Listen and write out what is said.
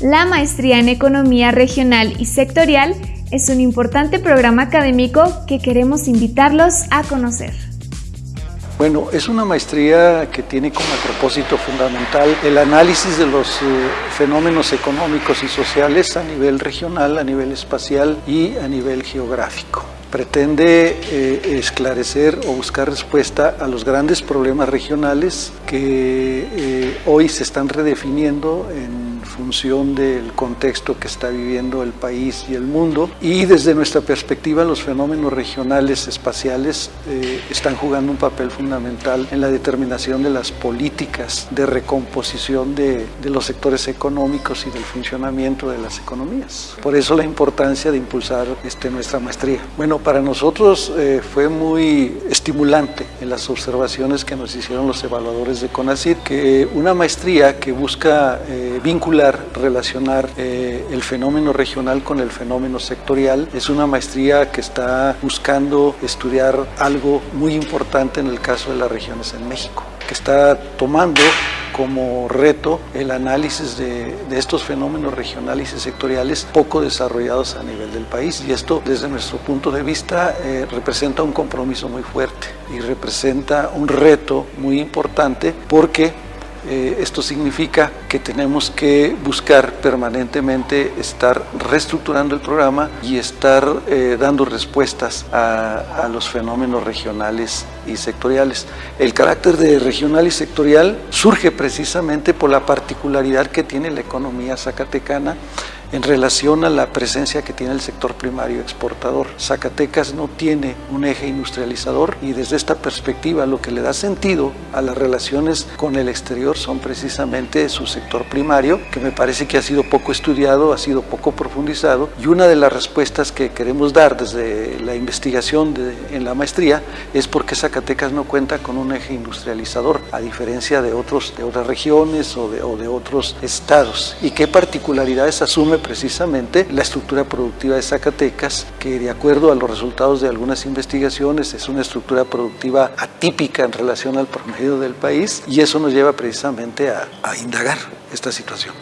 La Maestría en Economía Regional y Sectorial es un importante programa académico que queremos invitarlos a conocer. Bueno, es una maestría que tiene como propósito fundamental el análisis de los eh, fenómenos económicos y sociales a nivel regional, a nivel espacial y a nivel geográfico pretende eh, esclarecer o buscar respuesta a los grandes problemas regionales que eh, hoy se están redefiniendo en función del contexto que está viviendo el país y el mundo y desde nuestra perspectiva los fenómenos regionales espaciales eh, están jugando un papel fundamental en la determinación de las políticas de recomposición de, de, los sectores económicos y del funcionamiento de las economías. Por eso la importancia de impulsar este, nuestra maestría. Bueno, para nosotros eh, fue muy estimulante en las observaciones que nos hicieron los evaluadores de CONACYT que una maestría que busca eh, relacionar eh, el fenómeno regional con el fenómeno sectorial. Es una maestría que está buscando estudiar algo muy importante en el caso de las regiones en México, que está tomando como reto el análisis de, estos fenómenos regionales y sectoriales poco desarrollados a nivel del país y esto desde nuestro punto de vista eh, representa un compromiso muy fuerte y representa un reto muy importante porque eh, esto significa que tenemos que buscar permanentemente estar reestructurando el programa y estar eh, dando respuestas a, a, los fenómenos regionales y sectoriales. El carácter de regional y sectorial surge precisamente por la particularidad que tiene la economía zacatecana en relación a la presencia que tiene el sector primario exportador. Zacatecas no tiene un eje industrializador y desde esta perspectiva lo que le da sentido a las relaciones con el exterior son precisamente su sector primario, que me parece que ha sido poco estudiado, ha sido poco profundizado y una de las respuestas que queremos dar desde la investigación en la maestría es porque Zacatecas no cuenta con un eje industrializador, a diferencia de, otros, de otras regiones o de, o de otros estados. ¿Y qué particularidades asume precisamente la estructura productiva de Zacatecas, que de acuerdo a los resultados de algunas investigaciones es una estructura productiva atípica en relación al promedio del país y eso nos lleva precisamente a, a indagar esta situación.